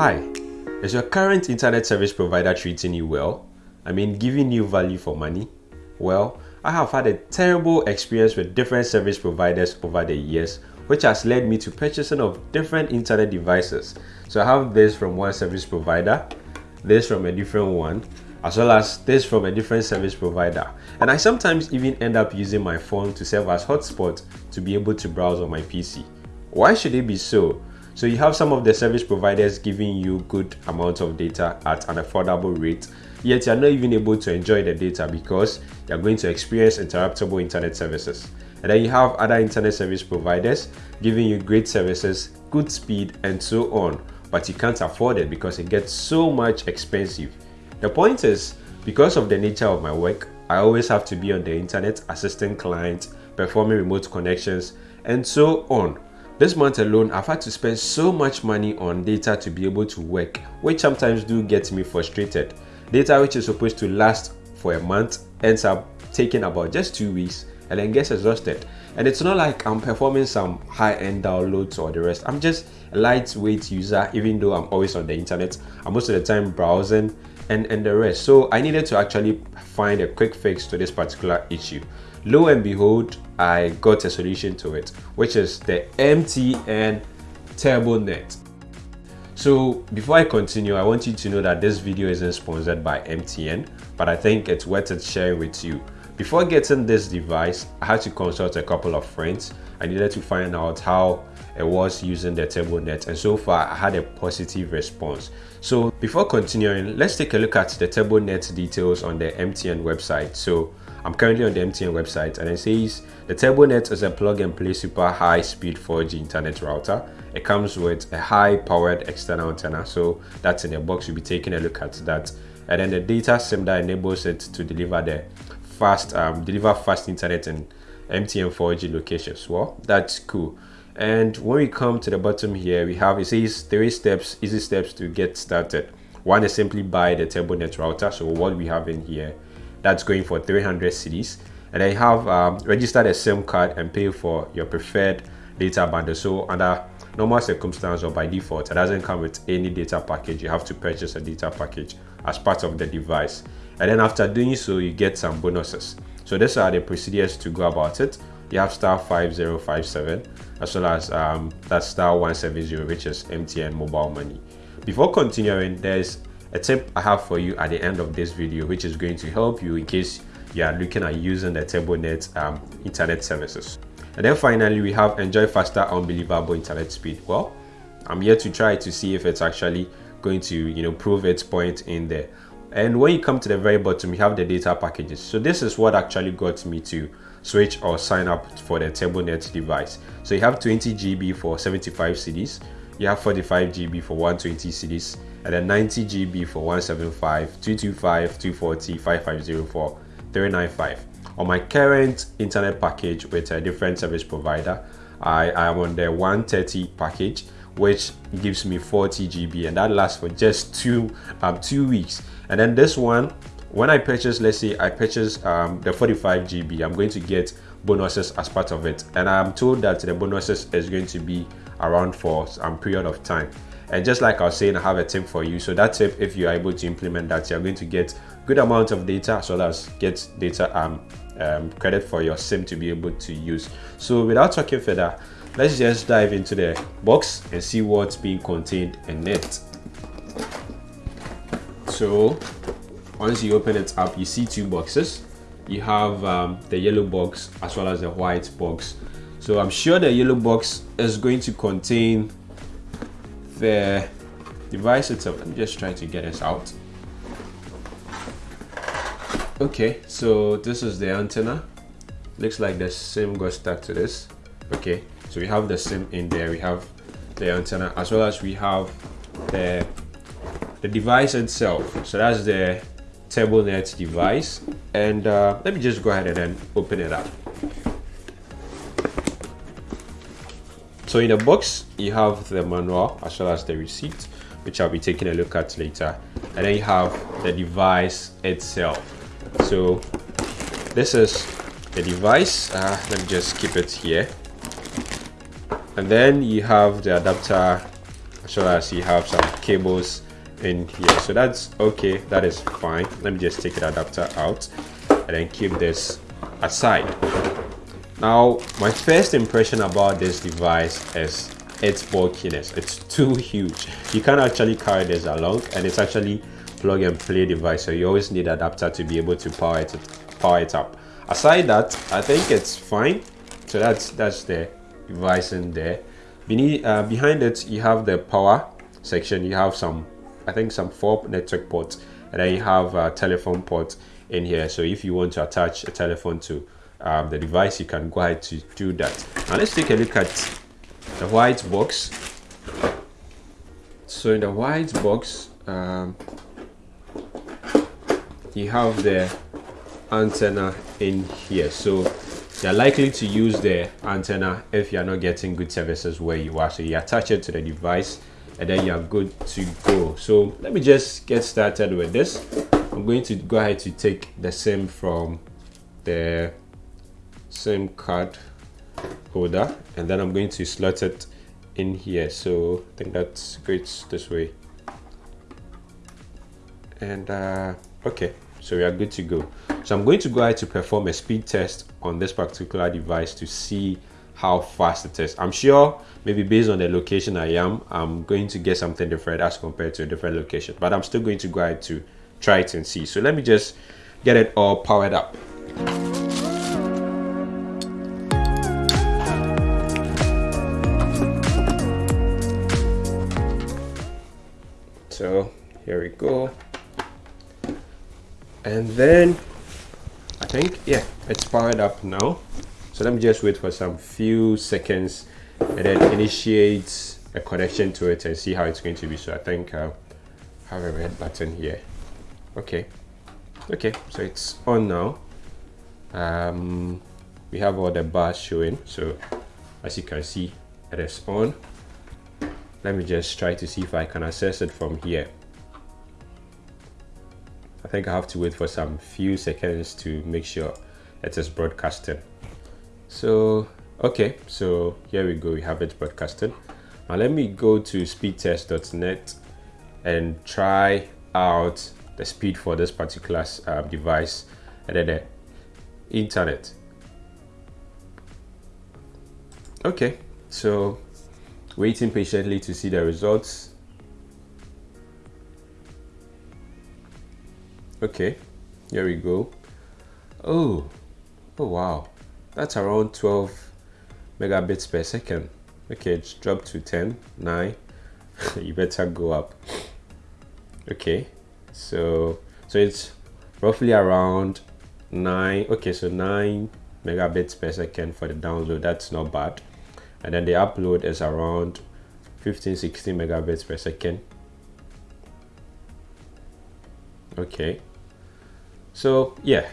Hi, is your current internet service provider treating you well? I mean, giving you value for money? Well, I have had a terrible experience with different service providers over the years, which has led me to purchasing of different internet devices. So I have this from one service provider, this from a different one, as well as this from a different service provider. And I sometimes even end up using my phone to serve as hotspot to be able to browse on my PC. Why should it be so? So you have some of the service providers giving you good amounts of data at an affordable rate, yet you're not even able to enjoy the data because you're going to experience interruptible internet services. And then you have other internet service providers giving you great services, good speed, and so on, but you can't afford it because it gets so much expensive. The point is, because of the nature of my work, I always have to be on the internet assisting clients, performing remote connections, and so on. This month alone, I've had to spend so much money on data to be able to work, which sometimes do get me frustrated. Data which is supposed to last for a month ends up taking about just two weeks and then gets exhausted. And it's not like I'm performing some high-end downloads or the rest. I'm just a lightweight user, even though I'm always on the internet. I'm most of the time browsing and, and the rest. So I needed to actually find a quick fix to this particular issue. Lo and behold, I got a solution to it, which is the MTN TurboNet. So before I continue, I want you to know that this video isn't sponsored by MTN, but I think it's worth it sharing with you. Before getting this device, I had to consult a couple of friends. I needed to find out how it was using the TurboNet and so far I had a positive response. So before continuing, let's take a look at the TurboNet details on the MTN website. So I'm currently on the MTN website and it says the TurboNet is a plug and play super high speed 4G internet router. It comes with a high powered external antenna. So that's in the box. You'll be taking a look at that. And then the data SIM that enables it to deliver the fast, um, deliver fast internet in MTN 4G locations. Well, that's cool. And when we come to the bottom here, we have, it says three steps, easy steps to get started. One is simply buy the TurboNet router. So what we have in here that's going for 300 cedis and then you have um, registered a SIM card and pay for your preferred data bundle. So under normal circumstances or by default, it doesn't come with any data package. You have to purchase a data package as part of the device. And then after doing so, you get some bonuses. So these are the procedures to go about it. You have star 5057 as well as um, that star 170, which is MTN mobile money. Before continuing, there's a tip I have for you at the end of this video, which is going to help you in case you are looking at using the TurboNet um, internet services. And then finally, we have enjoy faster, unbelievable internet speed. Well, I'm here to try to see if it's actually going to, you know, prove its point in there. And when you come to the very bottom, you have the data packages. So this is what actually got me to switch or sign up for the TurboNet device. So you have 20 GB for 75 cedis, you have 45 GB for 120 cedis, and then 90 GB for 175, 225, 240, 5504, 395. On my current internet package with a different service provider, I am on the 130 package, which gives me 40 GB, and that lasts for just two um, two weeks. And then this one, when I purchase, let's say I purchase um, the 45 GB, I'm going to get bonuses as part of it, and I'm told that the bonuses is going to be around for some period of time. And just like I was saying, I have a tip for you. So that tip, if you're able to implement that, you're going to get good amount of data as well as get data um, um, credit for your SIM to be able to use. So without talking further, let's just dive into the box and see what's being contained in it. So once you open it up, you see two boxes. You have um, the yellow box as well as the white box. So I'm sure the yellow box is going to contain the device itself. I'm just trying to get this out. Okay so this is the antenna. Looks like the sim got stuck to this. Okay so we have the sim in there. We have the antenna as well as we have the the device itself. So that's the TurboNet device. And uh, let me just go ahead and open it up So in the box, you have the manual as well as the receipt, which I'll be taking a look at later. And then you have the device itself. So this is the device. Uh, let me just keep it here. And then you have the adapter as well as you have some cables in here so that's okay that is fine let me just take the adapter out and then keep this aside now my first impression about this device is its bulkiness. It's too huge. You can't actually carry this along and it's actually plug and play device so you always need adapter to be able to power it power it up. Aside that i think it's fine. So that's that's the device in there. Beneath uh, behind it you have the power section. You have some i think some four network ports and then you have a telephone port in here. So if you want to attach a telephone to um, the device you can go ahead to do that. Now let's take a look at the white box. So in the white box um, you have the antenna in here. So you're likely to use the antenna if you're not getting good services where you are. So you attach it to the device and then you're good to go. So let me just get started with this. I'm going to go ahead to take the sim from the SIM card holder and then I'm going to slot it in here. So I think that's great this way. And uh, okay so we are good to go. So I'm going to go ahead to perform a speed test on this particular device to see how fast it is. I'm sure maybe based on the location I am I'm going to get something different as compared to a different location but I'm still going to go ahead to try it and see. So let me just get it all powered up we go. And then I think yeah it's powered up now. So let me just wait for some few seconds and then initiate a connection to it and see how it's going to be. So I think I have a red button here. Okay. Okay so it's on now. Um, we have all the bars showing. So as you can see it is on. Let me just try to see if I can access it from here I think I have to wait for some few seconds to make sure it is broadcasting so okay so here we go we have it broadcasted. Now let me go to speedtest.net and try out the speed for this particular uh, device and then the internet. Okay so waiting patiently to see the results. Okay, here we go. Oh, oh wow, that's around 12 megabits per second. Okay, it's dropped to 10, 9. you better go up. Okay, so so it's roughly around 9. Okay, so 9 megabits per second for the download. That's not bad and then the upload is around 15 16 megabits per second okay so yeah.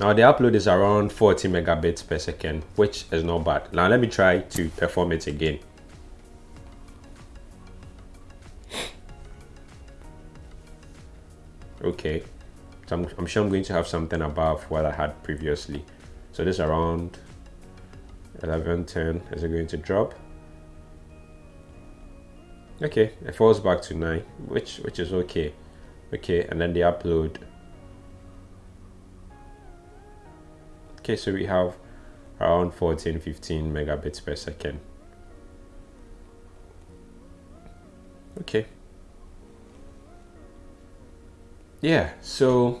Now the upload is around 40 megabits per second which is not bad. Now let me try to perform it again. Okay. So I'm, I'm sure I'm going to have something above what I had previously. So this around 11 10 is it going to drop? Okay. It falls back to 9 which which is okay. Okay. And then the upload okay so we have around 14 15 megabits per second. Okay. Yeah so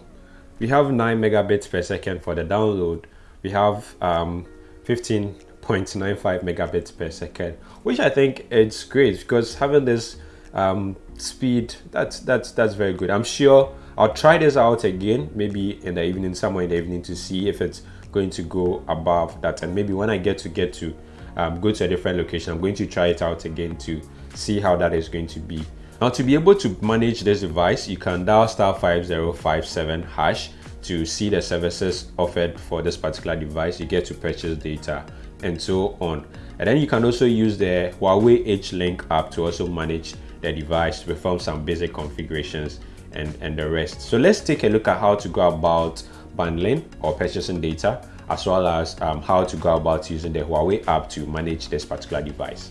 we have 9 megabits per second for the download. We have um, 15 0.95 megabits per second which i think it's great because having this um, speed that's that's that's very good. I'm sure i'll try this out again maybe in the evening somewhere in the evening to see if it's going to go above that and maybe when i get to get to um, go to a different location i'm going to try it out again to see how that is going to be now to be able to manage this device you can dial star 5057 hash to see the services offered for this particular device you get to purchase data and so on. And then you can also use the Huawei HiLink app to also manage the device to perform some basic configurations and, and the rest. So let's take a look at how to go about bundling or purchasing data as well as um, how to go about using the Huawei app to manage this particular device.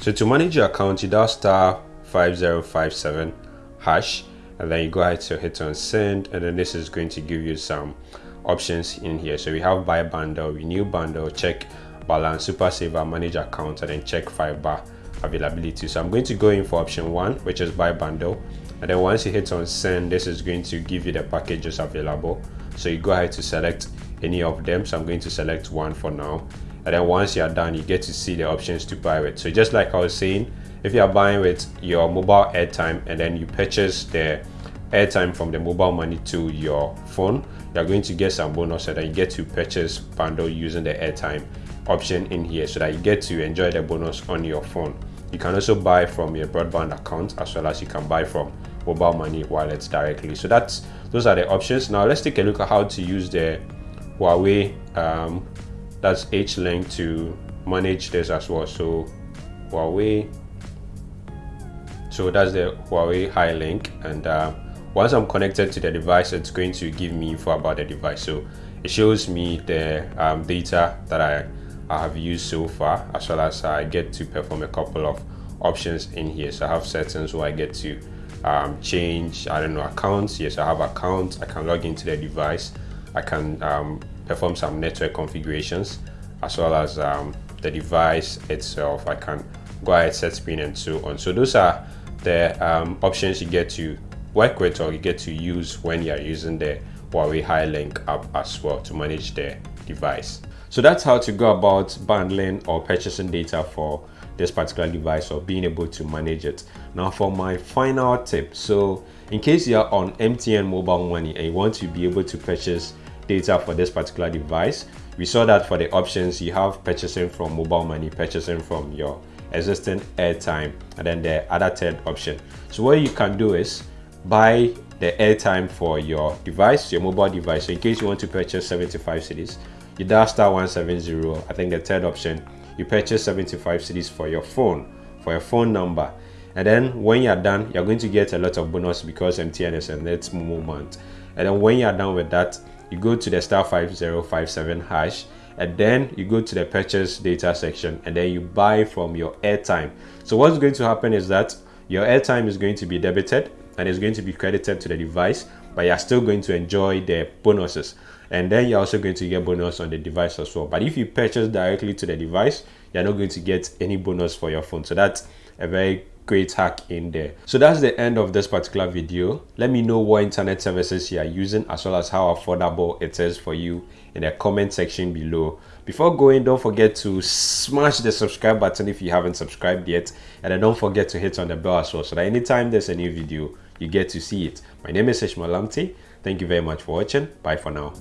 So to manage your account, you dial star 5057 hash and then you go ahead to hit on send and then this is going to give you some options in here. So we have buy bundle renew bundle check balance super saver manage account and then check fiber availability. So i'm going to go in for option one which is buy bundle. And then once you hit on send this is going to give you the packages available so you go ahead to select any of them. So i'm going to select one for now. And then once you're done you get to see the options to buy with. So just like i was saying if you are buying with your mobile airtime and then you purchase the airtime from the mobile money to your phone you're going to get some bonus. And then you get to purchase bundle using the airtime option in here. So that you get to enjoy the bonus on your phone. You can also buy from your broadband account as well as you can buy from mobile money wallets directly. So that's those are the options. Now let's take a look at how to use the huawei um, that's HiLink to manage this as well. So huawei so that's the huawei HiLink and uh, once i'm connected to the device it's going to give me info about the device. So it shows me the um, data that i I have used so far as well as I get to perform a couple of options in here. So I have settings where I get to um, change I don't know accounts. Yes I have accounts. I can log into the device. I can um, perform some network configurations as well as um, the device itself. I can go ahead set spin and so on. So those are the um, options you get to work with or you get to use when you're using the Huawei Hi Link app as well to manage the device so that's how to go about bundling or purchasing data for this particular device or being able to manage it. Now for my final tip, so in case you're on MTN mobile money and you want to be able to purchase data for this particular device, we saw that for the options you have purchasing from mobile money, purchasing from your existing airtime, and then the other third option. So what you can do is buy the airtime for your device, your mobile device. So in case you want to purchase 75 cedis, you dial star 170 i think the third option. You purchase 75 cedis for your phone for your phone number. And then when you're done you're going to get a lot of bonus because mtn is a net month and then when you're done with that you go to the star 5057 hash. And then you go to the purchase data section and then you buy from your airtime. So what's going to happen is that your airtime is going to be debited and it's going to be credited to the device but you're still going to enjoy the bonuses and then you're also going to get bonus on the device as well. But if you purchase directly to the device you're not going to get any bonus for your phone. So that's a very great hack in there. So that's the end of this particular video. Let me know what internet services you are using as well as how affordable it is for you in the comment section below. Before going don't forget to smash the subscribe button if you haven't subscribed yet. And then don't forget to hit on the bell as well so that anytime there's a new video you get to see it. My name is Ishmael Lamte thank you very much for watching. Bye for now